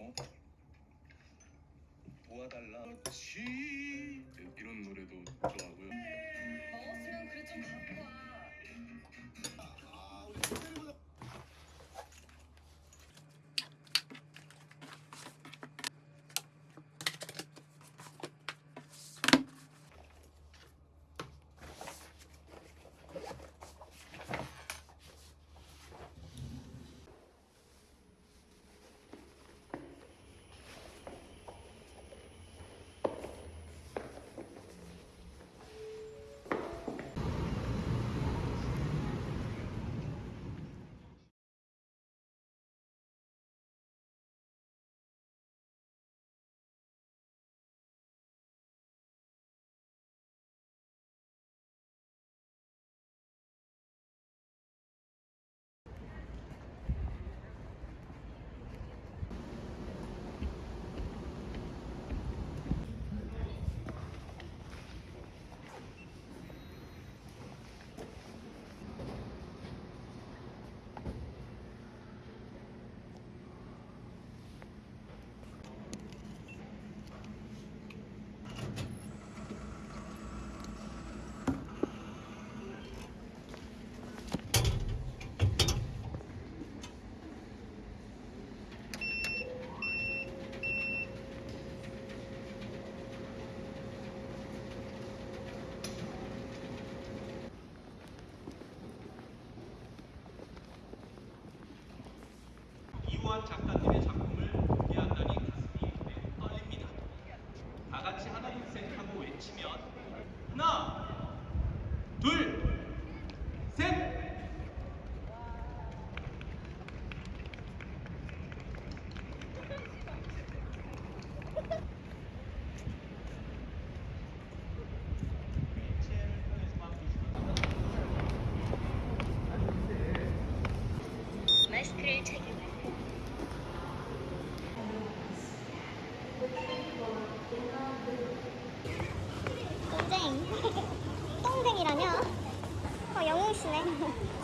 한번 도와달라. 그렇지. 이런 노래도 좋아하고요. 먹었으면 그래 좀 갖고 와. 이우한 작가님의 작품을 공개한다니 가슴이 네, 떨립니다. 다 같이 하나 둘셋 하고 외치면 하나, 둘, 셋. 마스크를 착용하세요. 똥쟁. 똥쟁이라뇨? 어, 영웅씨네.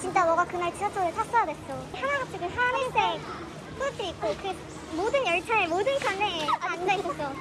진짜 너가 그날 지하철을 탔어야 됐어. 하나같이 그 하늘색 후드 입고 그 모든 열차의 모든 칸에 앉아있었어.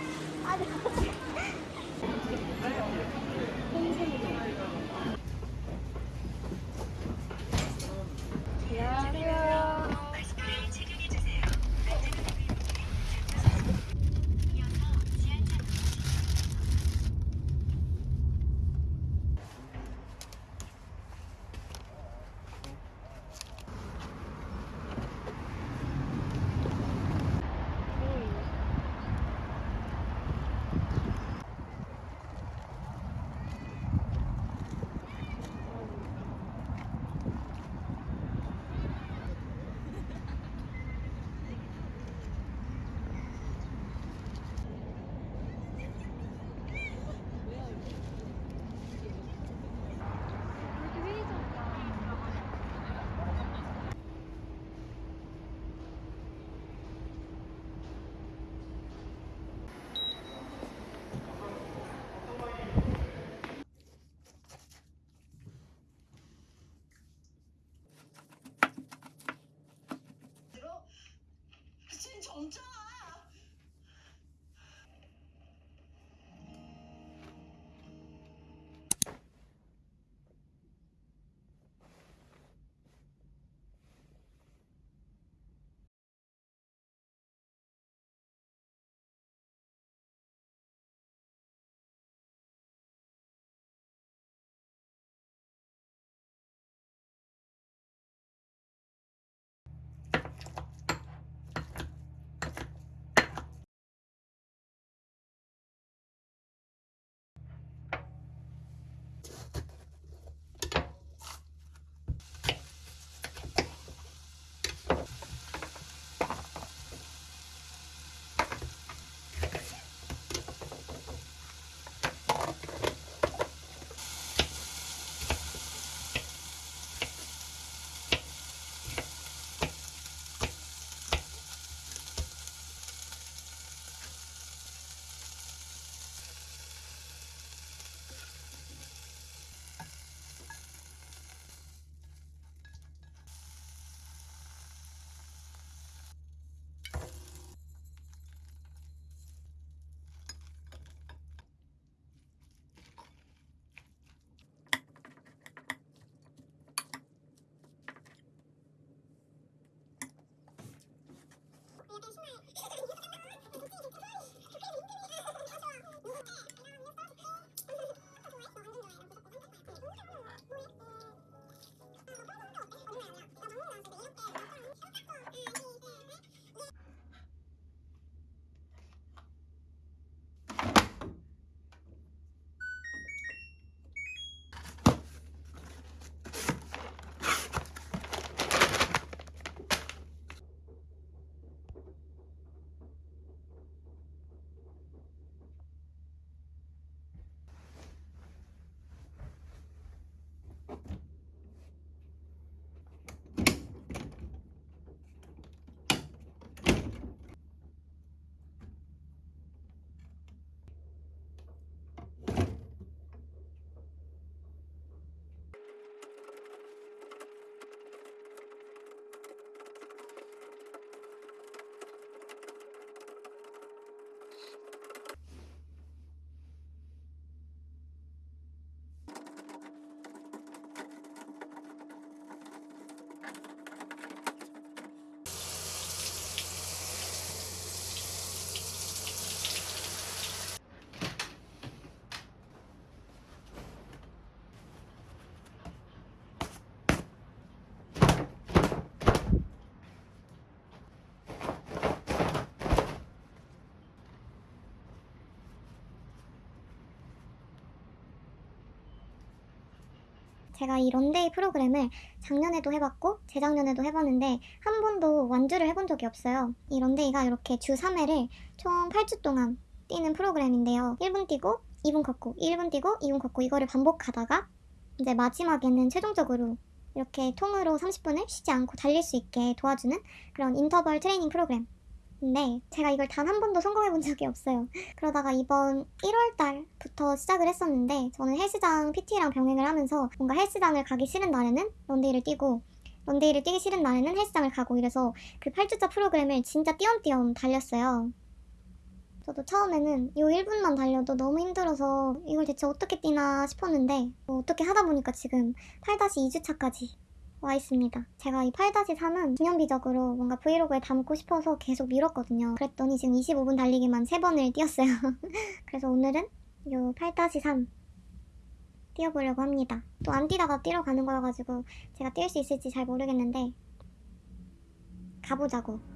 제가 이 런데이 프로그램을 작년에도 해봤고 재작년에도 해봤는데 한 번도 완주를 해본 적이 없어요. 이 런데이가 이렇게 주 3회를 총 8주 동안 뛰는 프로그램인데요. 1분 뛰고 2분 걷고 1분 뛰고 2분 걷고 이거를 반복하다가 이제 마지막에는 최종적으로 이렇게 통으로 30분을 쉬지 않고 달릴 수 있게 도와주는 그런 인터벌 트레이닝 프로그램. 인데 제가 이걸 단 한 번도 성공해 본 적이 없어요. 그러다가 이번 1월 달부터 시작을 했었는데 저는 헬스장 PT랑 병행을 하면서 뭔가 헬스장을 가기 싫은 날에는 런데이를 뛰고 런데이를 뛰기 싫은 날에는 헬스장을 가고 이래서 그 8주차 프로그램을 진짜 띄엄띄엄 달렸어요. 저도 처음에는 이 1분만 달려도 너무 힘들어서 이걸 대체 어떻게 뛰나 싶었는데 뭐 어떻게 하다 보니까 지금 8-2주차까지 와 있습니다. 제가 이 8-3은 기념비적으로 뭔가 브이로그에 담고 싶어서 계속 미뤘거든요. 그랬더니 지금 25분 달리기만 3번을 뛰었어요. 그래서 오늘은 이8-3 뛰어보려고 합니다. 또 안 뛰다가 뛰러 가는 거여가지고 제가 뛸 수 있을지 잘 모르겠는데 가보자고.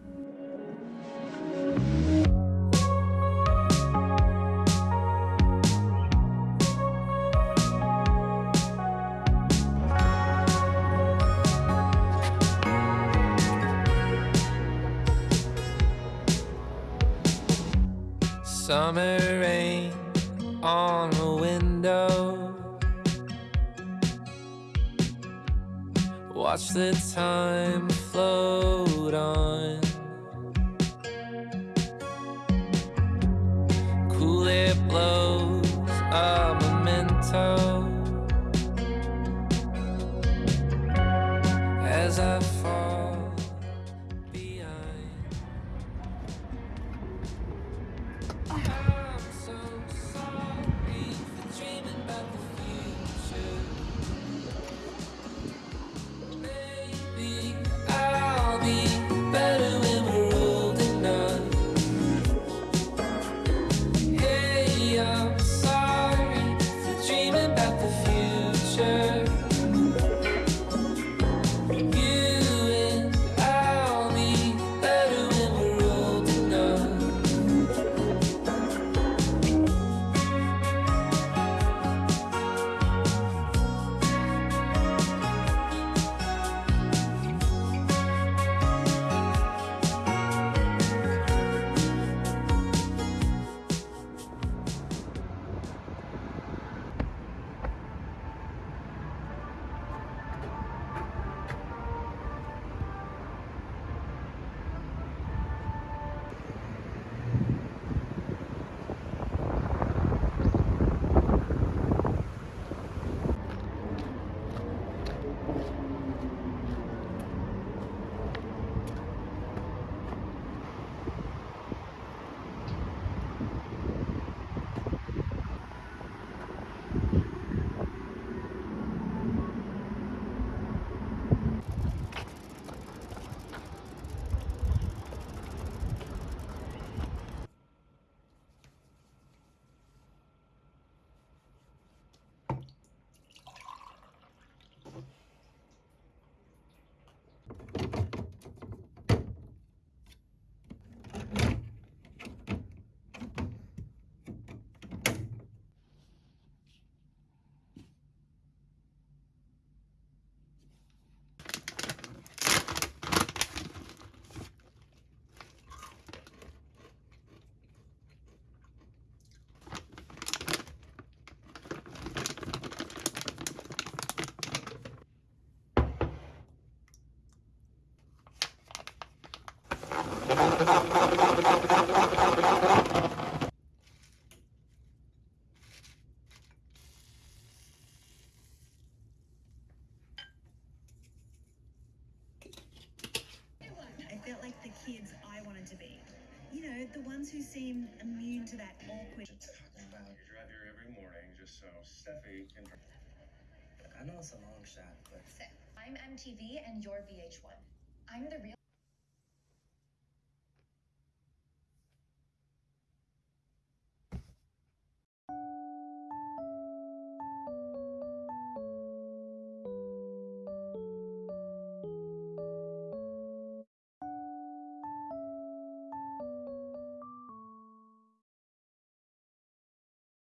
Summer rain on the window. Watch the time float on. Cool it blows a memento as I fall felt like the kids I wanted to be. You know, the ones who seem immune to that awkward. talking you drive here every morning just so Steffi can. I know it's a long shot, but I'm MTV and you're VH1. I'm the real.